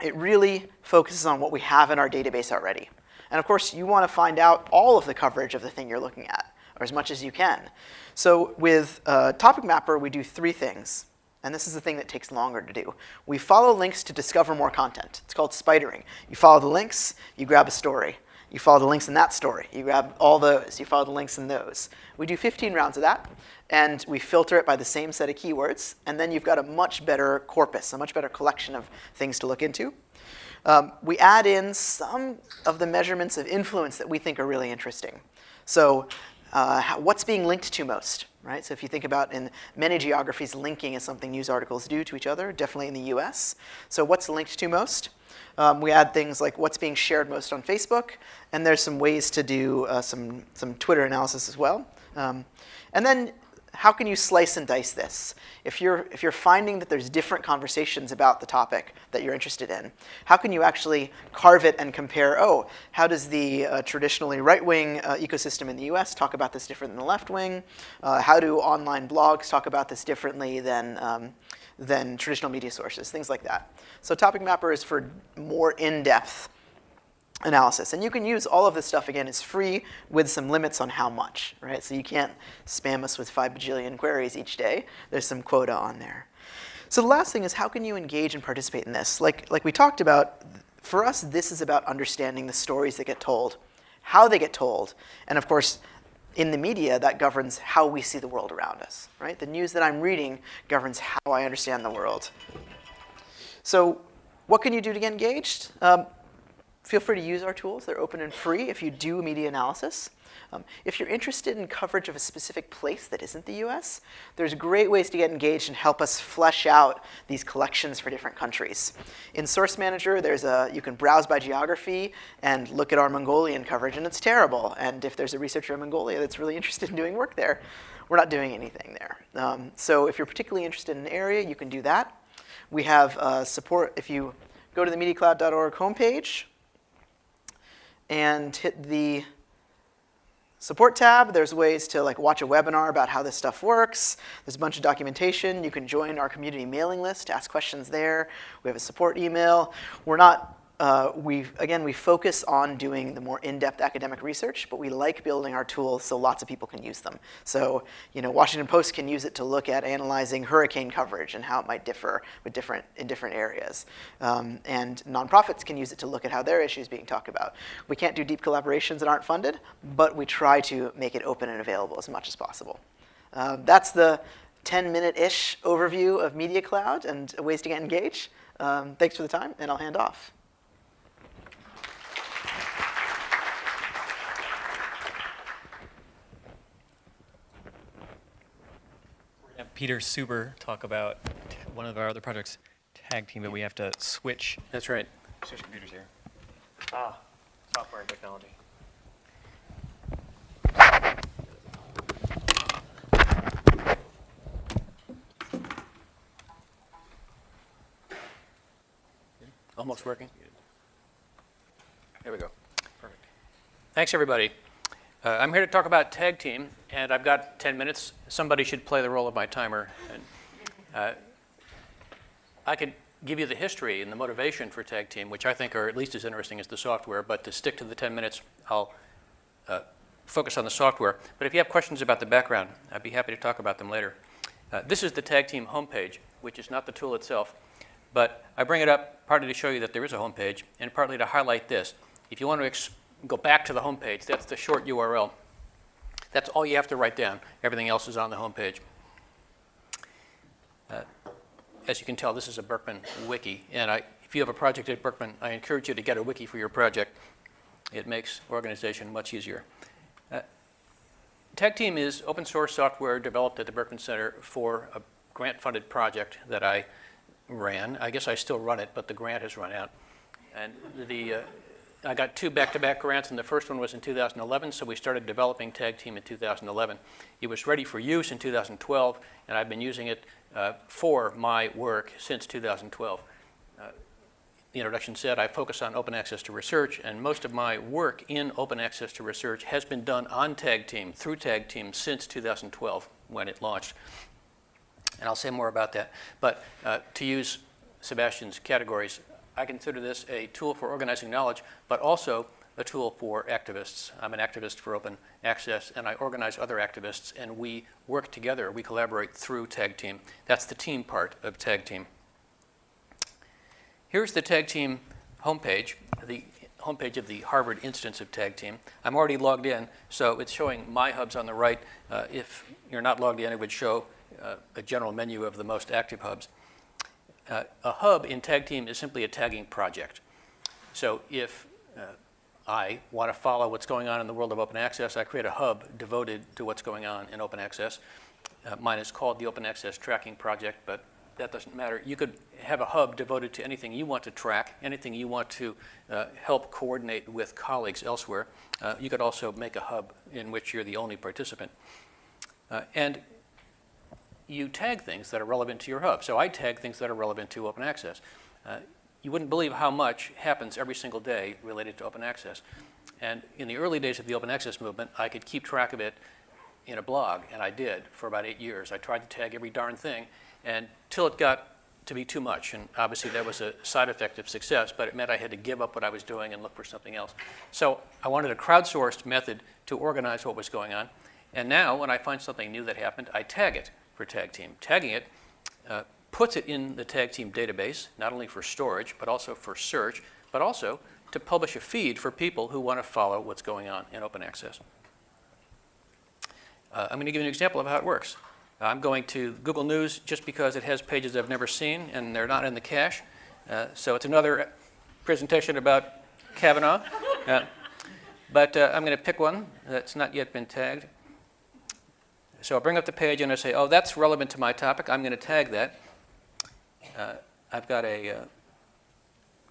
it really focuses on what we have in our database already. And of course, you want to find out all of the coverage of the thing you're looking at, or as much as you can. So with uh, Topic Mapper, we do three things. And this is the thing that takes longer to do. We follow links to discover more content. It's called spidering. You follow the links, you grab a story. You follow the links in that story. You grab all those. You follow the links in those. We do 15 rounds of that, and we filter it by the same set of keywords. And then you've got a much better corpus, a much better collection of things to look into. Um, we add in some of the measurements of influence that we think are really interesting. So uh, what's being linked to most, right? So if you think about in many geographies, linking is something news articles do to each other, definitely in the US. So what's linked to most? Um, we add things like what's being shared most on Facebook, and there's some ways to do uh, some, some Twitter analysis as well. Um, and then how can you slice and dice this? If you're, if you're finding that there's different conversations about the topic that you're interested in, how can you actually carve it and compare, oh, how does the uh, traditionally right-wing uh, ecosystem in the US talk about this different than the left wing? Uh, how do online blogs talk about this differently than, um, than traditional media sources, things like that. So Topic Mapper is for more in-depth analysis. And you can use all of this stuff, again, it's free with some limits on how much, right? So you can't spam us with five bajillion queries each day. There's some quota on there. So the last thing is how can you engage and participate in this? Like, like we talked about, for us, this is about understanding the stories that get told, how they get told, and of course, in the media, that governs how we see the world around us, right? The news that I'm reading governs how I understand the world. So what can you do to get engaged? Um, feel free to use our tools. They're open and free if you do media analysis. Um, if you're interested in coverage of a specific place that isn't the US, there's great ways to get engaged and help us flesh out these collections for different countries. In Source Manager, there's a, you can browse by geography and look at our Mongolian coverage, and it's terrible. And if there's a researcher in Mongolia that's really interested in doing work there, we're not doing anything there. Um, so if you're particularly interested in an area, you can do that. We have uh, support, if you go to the mediacloud.org homepage and hit the support tab. There's ways to like watch a webinar about how this stuff works. There's a bunch of documentation. You can join our community mailing list, to ask questions there. We have a support email. We're not uh, we again, we focus on doing the more in-depth academic research, but we like building our tools so lots of people can use them. So, you know, Washington Post can use it to look at analyzing hurricane coverage and how it might differ with different, in different areas. Um, and nonprofits can use it to look at how their issues being talked about. We can't do deep collaborations that aren't funded, but we try to make it open and available as much as possible. Uh, that's the 10-minute-ish overview of Media Cloud and ways to get engaged. Um, thanks for the time, and I'll hand off. Peter Suber talk about one of our other projects, Tag Team, but we have to switch. That's right. Switch computers here. Ah, software and technology. Almost working. There we go. Perfect. Thanks, everybody. Uh, I'm here to talk about Tag Team, and I've got 10 minutes. Somebody should play the role of my timer. And, uh, I could give you the history and the motivation for Tag Team, which I think are at least as interesting as the software, but to stick to the 10 minutes, I'll uh, focus on the software. But if you have questions about the background, I'd be happy to talk about them later. Uh, this is the Tag Team homepage, which is not the tool itself, but I bring it up partly to show you that there is a homepage, and partly to highlight this. If you want to go back to the homepage, that's the short URL. That's all you have to write down. Everything else is on the homepage. Uh, as you can tell, this is a Berkman wiki, and I, if you have a project at Berkman, I encourage you to get a wiki for your project. It makes organization much easier. Uh, Tag Team is open source software developed at the Berkman Center for a grant-funded project that I ran. I guess I still run it, but the grant has run out. And the, uh, I got two back-to-back -back grants, and the first one was in 2011, so we started developing Tag Team in 2011. It was ready for use in 2012, and I've been using it uh, for my work since 2012. Uh, the introduction said I focus on open access to research, and most of my work in open access to research has been done on Tag Team, through Tag Team, since 2012 when it launched. And I'll say more about that. But uh, to use Sebastian's categories, I consider this a tool for organizing knowledge, but also a tool for activists. I'm an activist for open access, and I organize other activists, and we work together. We collaborate through Tag Team. That's the team part of Tag Team. Here's the Tag Team homepage, the homepage of the Harvard instance of Tag Team. I'm already logged in, so it's showing my hubs on the right. Uh, if you're not logged in, it would show uh, a general menu of the most active hubs. Uh, a hub in Tag Team is simply a tagging project. So if uh, I want to follow what's going on in the world of open access, I create a hub devoted to what's going on in open access. Uh, mine is called the Open Access Tracking Project, but that doesn't matter. You could have a hub devoted to anything you want to track, anything you want to uh, help coordinate with colleagues elsewhere. Uh, you could also make a hub in which you're the only participant. Uh, and you tag things that are relevant to your hub. So I tag things that are relevant to open access. Uh, you wouldn't believe how much happens every single day related to open access. And in the early days of the open access movement, I could keep track of it in a blog, and I did for about eight years. I tried to tag every darn thing, and till it got to be too much. And obviously that was a side effect of success, but it meant I had to give up what I was doing and look for something else. So I wanted a crowdsourced method to organize what was going on. And now when I find something new that happened, I tag it for Tag Team. Tagging it uh, puts it in the Tag Team database, not only for storage, but also for search, but also to publish a feed for people who want to follow what's going on in open access. Uh, I'm going to give you an example of how it works. I'm going to Google News just because it has pages I've never seen and they're not in the cache. Uh, so it's another presentation about Kavanaugh. Uh, but uh, I'm going to pick one that's not yet been tagged. So I'll bring up the page and I say, oh, that's relevant to my topic. I'm going to tag that. Uh, I've got a uh,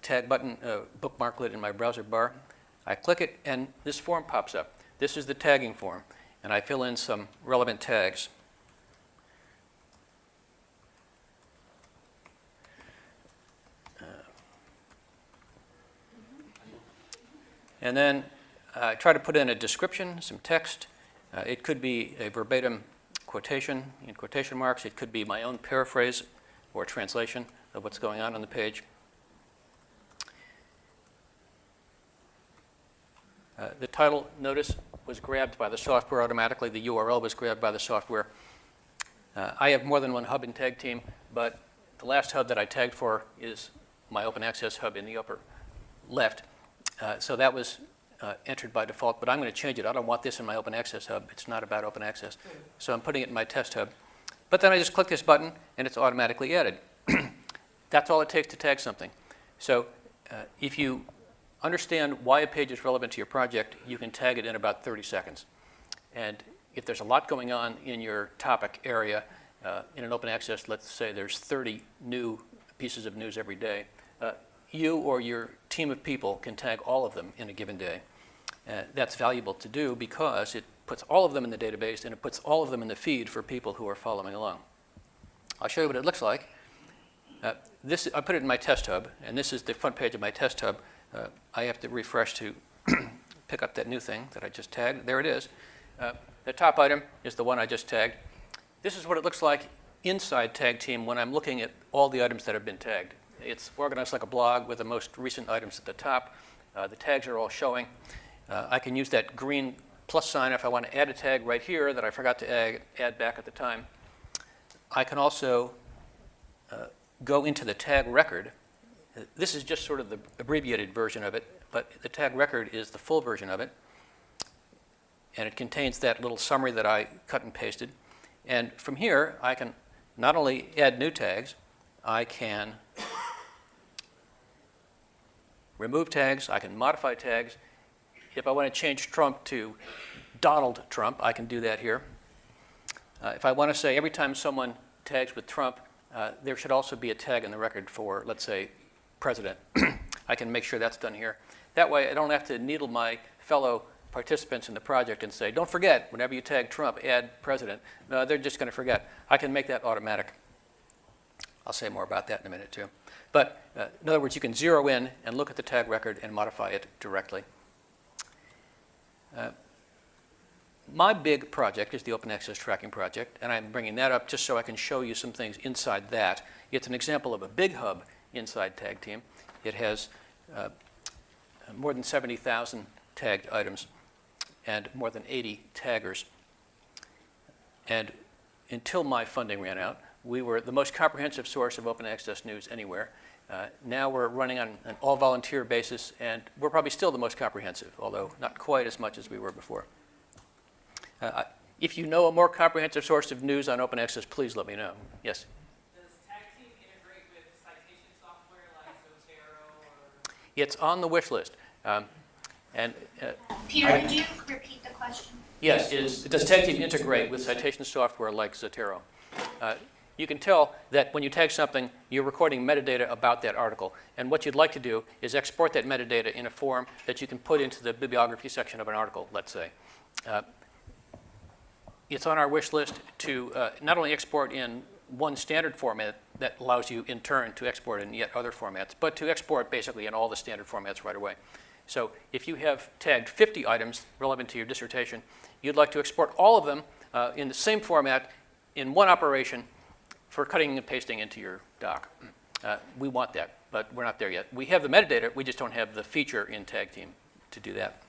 tag button uh, bookmarklet in my browser bar. I click it and this form pops up. This is the tagging form. And I fill in some relevant tags. And then I try to put in a description, some text. Uh, it could be a verbatim quotation in quotation marks. It could be my own paraphrase or translation of what's going on on the page. Uh, the title, notice, was grabbed by the software automatically. The URL was grabbed by the software. Uh, I have more than one hub and Tag Team, but the last hub that I tagged for is my open access hub in the upper left. Uh, so that was uh, entered by default, but I'm going to change it. I don't want this in my open access hub. It's not about open access. So I'm putting it in my test hub. But then I just click this button and it's automatically added. That's all it takes to tag something. So uh, if you understand why a page is relevant to your project, you can tag it in about 30 seconds. And if there's a lot going on in your topic area, uh, in an open access, let's say there's 30 new pieces of news every day, uh, you or your team of people can tag all of them in a given day. Uh, that's valuable to do because it puts all of them in the database and it puts all of them in the feed for people who are following along. I'll show you what it looks like. Uh, this, I put it in my test hub, and this is the front page of my test hub. Uh, I have to refresh to pick up that new thing that I just tagged. There it is. Uh, the top item is the one I just tagged. This is what it looks like inside Tag Team when I'm looking at all the items that have been tagged. It's organized like a blog with the most recent items at the top. Uh, the tags are all showing. Uh, I can use that green plus sign if I want to add a tag right here that I forgot to add, add back at the time. I can also uh, go into the tag record. This is just sort of the abbreviated version of it, but the tag record is the full version of it. And it contains that little summary that I cut and pasted. And from here, I can not only add new tags, I can remove tags, I can modify tags. If I want to change Trump to Donald Trump, I can do that here. Uh, if I want to say every time someone tags with Trump, uh, there should also be a tag in the record for, let's say, president. I can make sure that's done here. That way, I don't have to needle my fellow participants in the project and say, don't forget, whenever you tag Trump, add president. No, they're just going to forget. I can make that automatic. I'll say more about that in a minute, too. But uh, in other words, you can zero in and look at the tag record and modify it directly. Uh, my big project is the Open Access Tracking Project, and I'm bringing that up just so I can show you some things inside that. It's an example of a big hub inside Tag Team. It has uh, more than 70,000 tagged items and more than 80 taggers. And until my funding ran out, we were the most comprehensive source of open access news anywhere. Uh, now we're running on an all volunteer basis, and we're probably still the most comprehensive, although not quite as much as we were before. Uh, if you know a more comprehensive source of news on open access, please let me know. Yes? Does Tag integrate with citation software like Zotero? It's on the wish list. Um, and uh, Peter, could you repeat the question? Yes, is, does Tag Team integrate with citation software like Zotero? You can tell that when you tag something, you're recording metadata about that article. And what you'd like to do is export that metadata in a form that you can put into the bibliography section of an article, let's say. Uh, It's on our wish list to uh, not only export in one standard format that allows you in turn to export in yet other formats, but to export basically in all the standard formats right away. So if you have tagged 50 items relevant to your dissertation, you'd like to export all of them uh, in the same format in one operation for cutting and pasting into your doc. Uh, we want that, but we're not there yet. We have the metadata, we just don't have the feature in Tag Team to do that.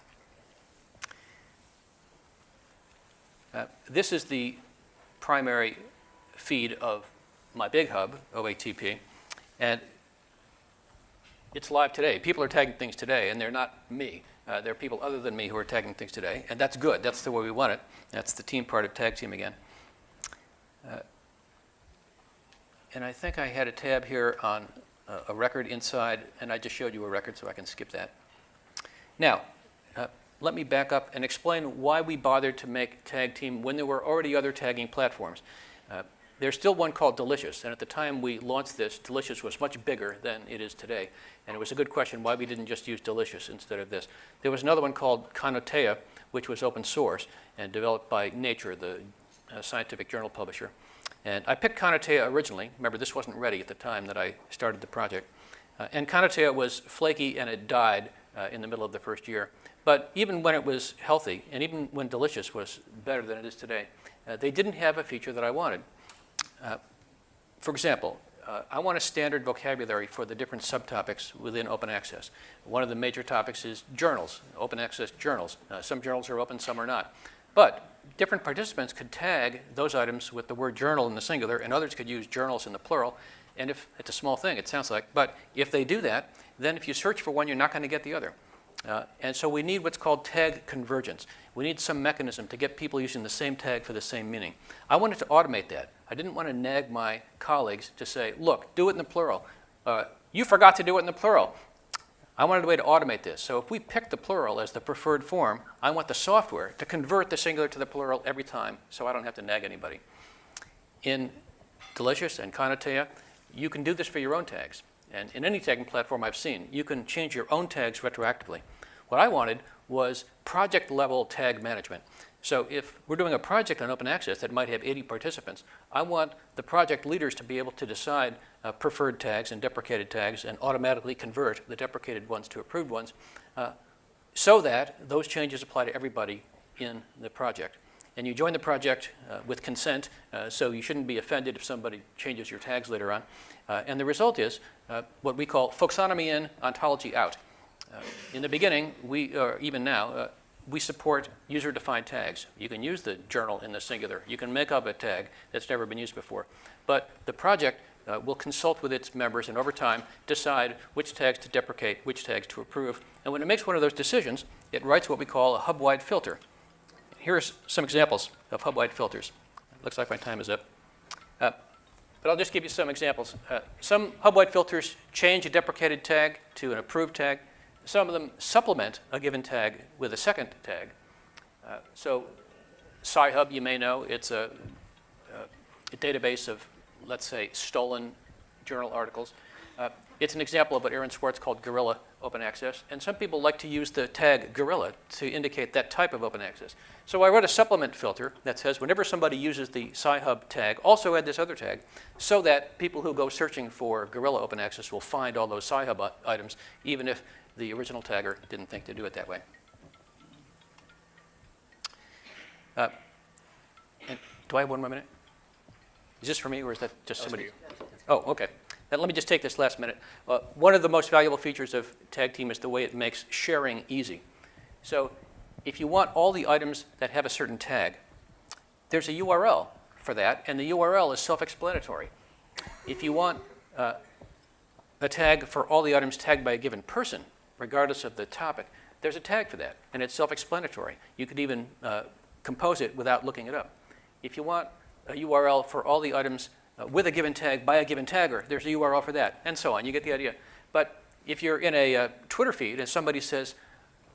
Uh, this is the primary feed of my big hub, OATP, and it's live today. People are tagging things today, and they're not me. Uh, there are people other than me who are tagging things today, and that's good. That's the way we want it. That's the team part of Tag Team again. Uh, and I think I had a tab here on uh, a record inside, and I just showed you a record, so I can skip that. Now, uh, let me back up and explain why we bothered to make Tag Team when there were already other tagging platforms. Uh, there's still one called Delicious, and at the time we launched this, Delicious was much bigger than it is today. And it was a good question why we didn't just use Delicious instead of this. There was another one called Connotea, which was open source and developed by Nature, the uh, scientific journal publisher. And I picked Connotea originally. Remember, this wasn't ready at the time that I started the project. Uh, and Connotea was flaky and it died uh, in the middle of the first year. But even when it was healthy, and even when Delicious was better than it is today, uh, they didn't have a feature that I wanted. Uh, for example, uh, I want a standard vocabulary for the different subtopics within open access. One of the major topics is journals, open access journals. Uh, some journals are open, some are not. But different participants could tag those items with the word journal in the singular, and others could use journals in the plural. And if it's a small thing, it sounds like, but if they do that, then if you search for one, you're not going to get the other. Uh, and so we need what's called tag convergence. We need some mechanism to get people using the same tag for the same meaning. I wanted to automate that. I didn't want to nag my colleagues to say, look, do it in the plural. Uh, you forgot to do it in the plural. I wanted a way to automate this. So if we pick the plural as the preferred form, I want the software to convert the singular to the plural every time so I don't have to nag anybody. In Delicious and Connotea, you can do this for your own tags. And in any tagging platform I've seen, you can change your own tags retroactively. What I wanted was project level tag management. So if we're doing a project on open access that might have 80 participants, I want the project leaders to be able to decide uh, preferred tags and deprecated tags and automatically convert the deprecated ones to approved ones uh, so that those changes apply to everybody in the project. And you join the project uh, with consent, uh, so you shouldn't be offended if somebody changes your tags later on. Uh, and the result is uh, what we call folksonomy in, ontology out. In the beginning, we, or even now, we support user-defined tags. You can use the journal in the singular. You can make up a tag that's never been used before. But the project uh, will consult with its members and over time decide which tags to deprecate, which tags to approve. And when it makes one of those decisions, it writes what we call a hub-wide filter. Here's some examples of hub-wide filters. Looks like my time is up. Uh, but I'll just give you some examples. Uh, some hub-wide filters change a deprecated tag to an approved tag. Some of them supplement a given tag with a second tag. Uh, so Sci-Hub, you may know, it's a, a, database of, let's say, stolen journal articles. Uh, it's an example of what Aaron Swartz called guerrilla open access. And some people like to use the tag guerrilla to indicate that type of open access. So I wrote a supplement filter that says whenever somebody uses the Sci-Hub tag, also add this other tag, so that people who go searching for guerrilla open access will find all those Sci-Hub items, even if the original tagger didn't think to do it that way. Uh, and do I have one more minute? Is this for me, or is that just somebody? Oh, okay. Then let me just take this last minute. Uh, one of the most valuable features of Tag Team is the way it makes sharing easy. So if you want all the items that have a certain tag, there's a URL for that, and the URL is self-explanatory. If you want uh, a tag for all the items tagged by a given person, regardless of the topic, there's a tag for that, and it's self-explanatory. You could even uh, compose it without looking it up. If you want a URL for all the items uh, with a given tag by a given tagger, there's a URL for that, and so on. You get the idea. But if you're in a uh, Twitter feed and somebody says,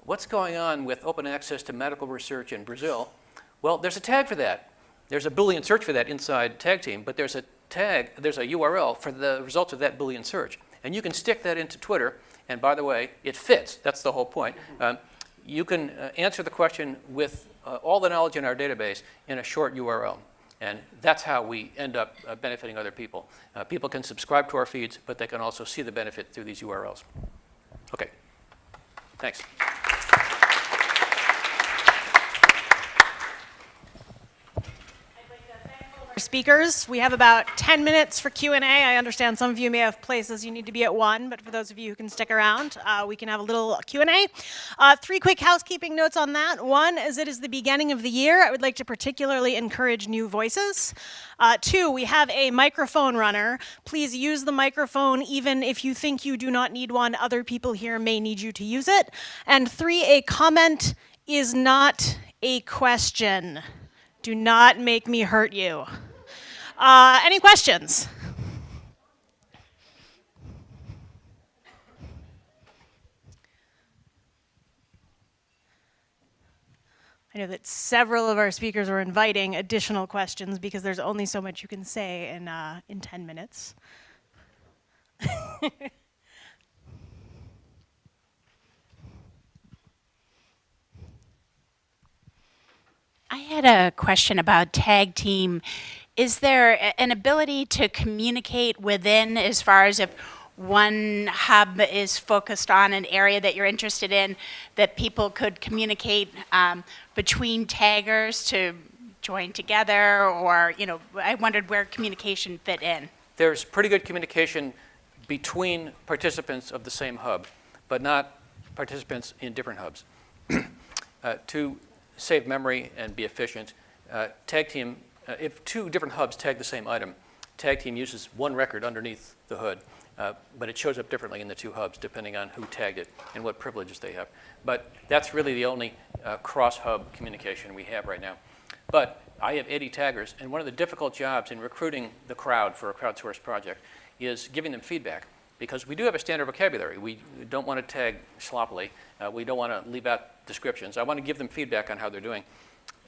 what's going on with open access to medical research in Brazil? Well, there's a tag for that. There's a Boolean search for that inside Tag Team, but there's a tag, there's a URL for the results of that Boolean search. And you can stick that into Twitter, and by the way, it fits. That's the whole point. Um, you can uh, answer the question with uh, all the knowledge in our database in a short URL. And that's how we end up uh, benefiting other people. Uh, people can subscribe to our feeds, but they can also see the benefit through these URLs. Okay, thanks. Speakers. We have about 10 minutes for Q&A. I understand some of you may have places you need to be at 1, but for those of you who can stick around, uh, we can have a little Q&A. Uh, three quick housekeeping notes on that. One, as it is the beginning of the year, I would like to particularly encourage new voices. Uh, two, we have a microphone runner. Please use the microphone even if you think you do not need one. Other people here may need you to use it. And three, a comment is not a question. Do not make me hurt you. Uh, any questions? I know that several of our speakers were inviting additional questions because there's only so much you can say in, uh, in 10 minutes. I had a question about tag team. Is there an ability to communicate within as far as if one hub is focused on an area that you're interested in, that people could communicate um, between taggers to join together, or, you know, I wondered where communication fit in. There's pretty good communication between participants of the same hub, but not participants in different hubs. uh, to save memory and be efficient, uh, Tag Team, uh, if two different hubs tag the same item, Tag Team uses one record underneath the hood, uh, but it shows up differently in the two hubs depending on who tagged it and what privileges they have. But that's really the only uh, cross-hub communication we have right now. But I have 80 taggers, and one of the difficult jobs in recruiting the crowd for a crowdsourced project is giving them feedback. Because we do have a standard vocabulary. We don't want to tag sloppily. Uh, we don't want to leave out descriptions. I want to give them feedback on how they're doing.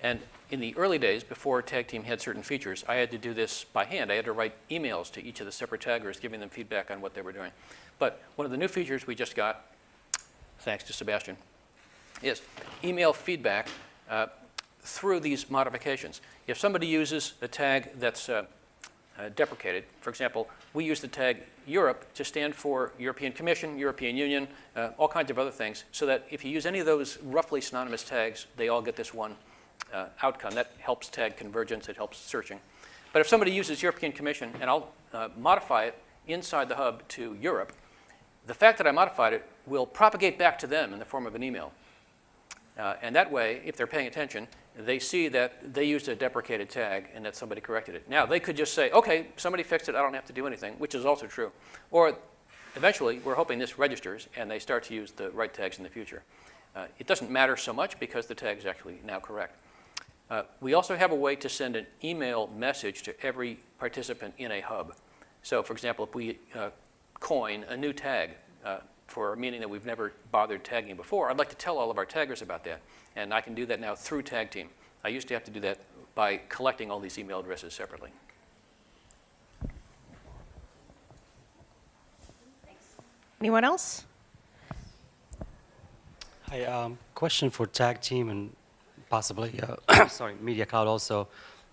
And in the early days, before Tag Team had certain features, I had to do this by hand. I had to write emails to each of the separate taggers, giving them feedback on what they were doing. But one of the new features we just got, thanks to Sebastian, is email feedback uh, through these modifications. If somebody uses a tag that's uh, uh, deprecated, for example, we use the tag Europe to stand for European Commission, European Union, uh, all kinds of other things, so that if you use any of those roughly synonymous tags, they all get this one uh, outcome. That helps tag convergence, it helps searching. But if somebody uses European Commission, and I'll uh, modify it inside the hub to Europe, the fact that I modified it will propagate back to them in the form of an email. Uh, and that way, if they're paying attention, they see that they used a deprecated tag and that somebody corrected it. Now, they could just say, okay, somebody fixed it, I don't have to do anything, which is also true. Or eventually, we're hoping this registers and they start to use the right tags in the future. Uh, it doesn't matter so much because the tag is actually now correct. Uh, we also have a way to send an email message to every participant in a hub. So for example, if we uh, coin a new tag uh, for a meaning that we've never bothered tagging before, I'd like to tell all of our taggers about that. And I can do that now through Tag Team. I used to have to do that by collecting all these email addresses separately. Anyone else? Hi, um, question for Tag Team and possibly, uh, sorry, Media Cloud also.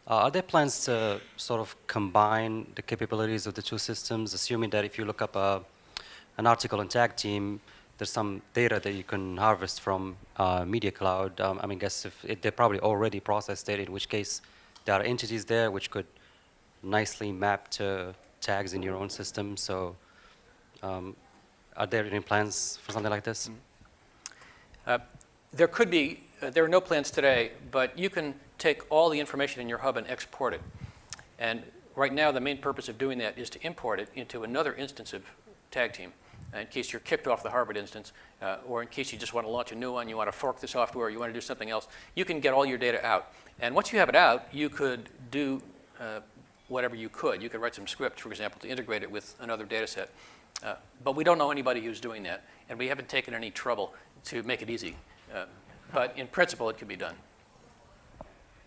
Uh, are there plans to sort of combine the capabilities of the two systems, assuming that if you look up a, an article on Tag Team, there's some data that you can harvest from uh, Media Cloud. Um, I mean, guess if it, they probably already processed data, in which case there are entities there which could nicely map to tags in your own system. So, um, are there any plans for something like this? Uh, There could be, uh, there are no plans today, but you can take all the information in your hub and export it. And right now, the main purpose of doing that is to import it into another instance of Tag Team, uh, in case you're kicked off the Harvard instance, uh, or in case you just want to launch a new one, you want to fork the software, you want to do something else. You can get all your data out. And once you have it out, you could do uh, whatever you could. You could write some script, for example, to integrate it with another data set. Uh, But we don't know anybody who's doing that, and we haven't taken any trouble to make it easy. But in principle, it could be done.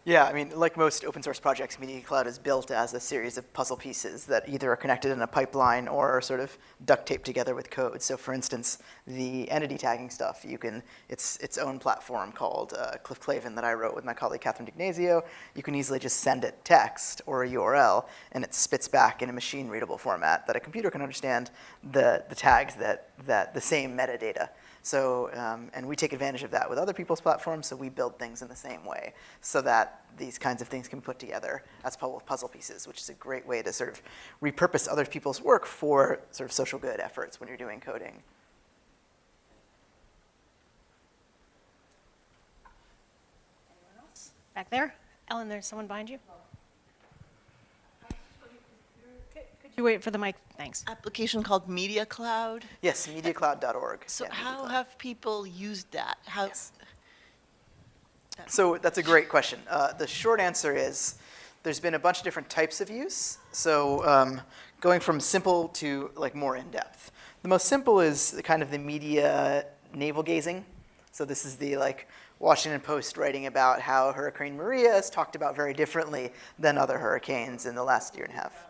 Yeah, I mean, like most open source projects, Media Cloud is built as a series of puzzle pieces that either are connected in a pipeline or are sort of duct taped together with code. So for instance, the entity tagging stuff, you can, it's its own platform called uh, Cliff Clavin that I wrote with my colleague Catherine D'Ignazio. You can easily just send it text or a URL, and it spits back in a machine readable format that a computer can understand the, the tags that, that the same metadata. So, um, and we take advantage of that with other people's platforms, so we build things in the same way so that these kinds of things can be put together as puzzle pieces, which is a great way to sort of repurpose other people's work for sort of social good efforts when you're doing coding. Back there? Ellen, there's someone behind you. Could could you wait for the mic? Thanks. application called Media Cloud. Yes, mediacloud.org. So Yeah, Media how Cloud. have people used that? How, So that's a great question. Uh, the short answer is there's been a bunch of different types of use. So um, going from simple to like more in depth. The most simple is kind of the media navel gazing. So this is the like Washington Post writing about how Hurricane Maria is talked about very differently than other hurricanes in the last year and a half.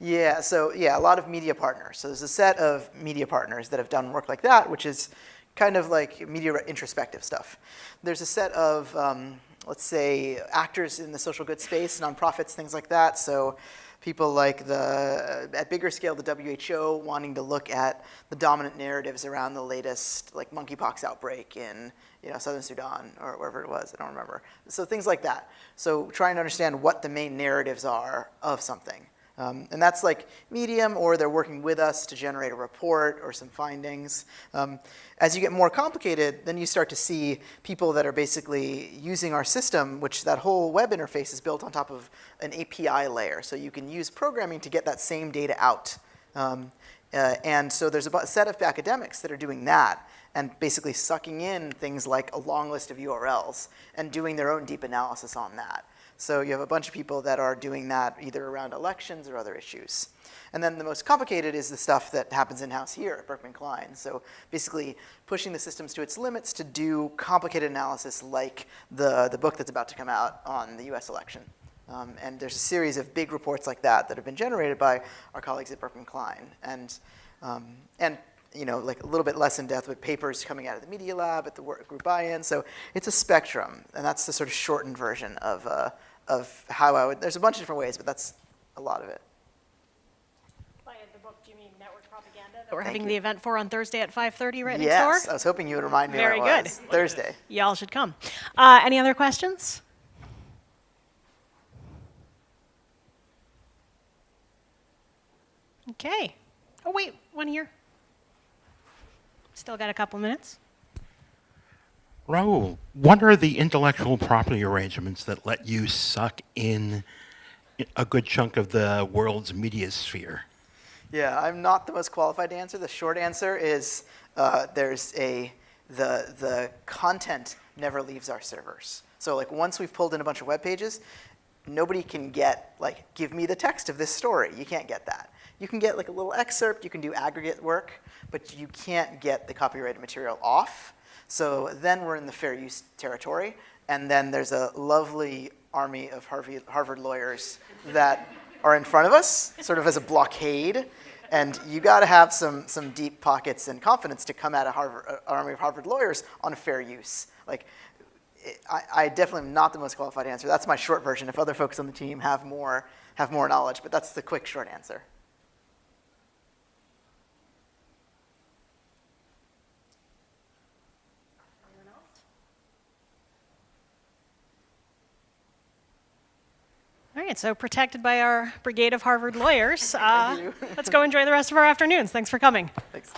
Yeah, so yeah, a lot of media partners. So there's a set of media partners that have done work like that, which is kind of like media introspective stuff. There's a set of, um, let's say, actors in the social good space, nonprofits, things like that. So people like the, at bigger scale, the WHO wanting to look at the dominant narratives around the latest like monkeypox outbreak in you know, Southern Sudan or wherever it was, I don't remember. So things like that. So trying to understand what the main narratives are of something. Um, and that's like Medium, or they're working with us to generate a report or some findings. Um, as you get more complicated, then you start to see people that are basically using our system, which that whole web interface is built on top of an API layer. So you can use programming to get that same data out. Um, uh, and so there's a set of academics that are doing that and basically sucking in things like a long list of URLs and doing their own deep analysis on that. So you have a bunch of people that are doing that either around elections or other issues. And then the most complicated is the stuff that happens in-house here at Berkman Klein. So basically pushing the systems to its limits to do complicated analysis like the, the book that's about to come out on the US election. Um, and there's a series of big reports like that that have been generated by our colleagues at Berkman Klein. And, um, and you know, like a little bit less in depth with papers coming out of the Media Lab at the work group buy-in. So it's a spectrum, and that's the sort of shortened version of, uh, of how I would, there's a bunch of different ways, but that's a lot of it. By the book, do you mean network propaganda that we're Thank having you. the event for on Thursday at 5:30 right yes, next I was hoping you would remind me Very good. was. Thursday. Y'all should come. Uh, any other questions? Okay. Oh, wait, one here. Still got a couple minutes. Rahul, what are the intellectual property arrangements that let you suck in a good chunk of the world's media sphere? Yeah, I'm not the most qualified to answer. The short answer is uh, there's a the the content never leaves our servers. So like once we've pulled in a bunch of web pages, nobody can get like give me the text of this story. You can't get that. You can get like a little excerpt. You can do aggregate work, but you can't get the copyrighted material off. So then we're in the fair use territory, and then there's a lovely army of Harvey, Harvard lawyers that are in front of us, sort of as a blockade. And you got to have some, some deep pockets and confidence to come at a Harvard, uh, army of Harvard lawyers on fair use. Like, it- I, I definitely am not the most qualified answer. That's my short version. If other folks on the team have more, have more knowledge, but that's the quick short answer. All right, so protected by our brigade of Harvard lawyers, uh, let's go enjoy the rest of our afternoons. Thanks for coming. Thanks.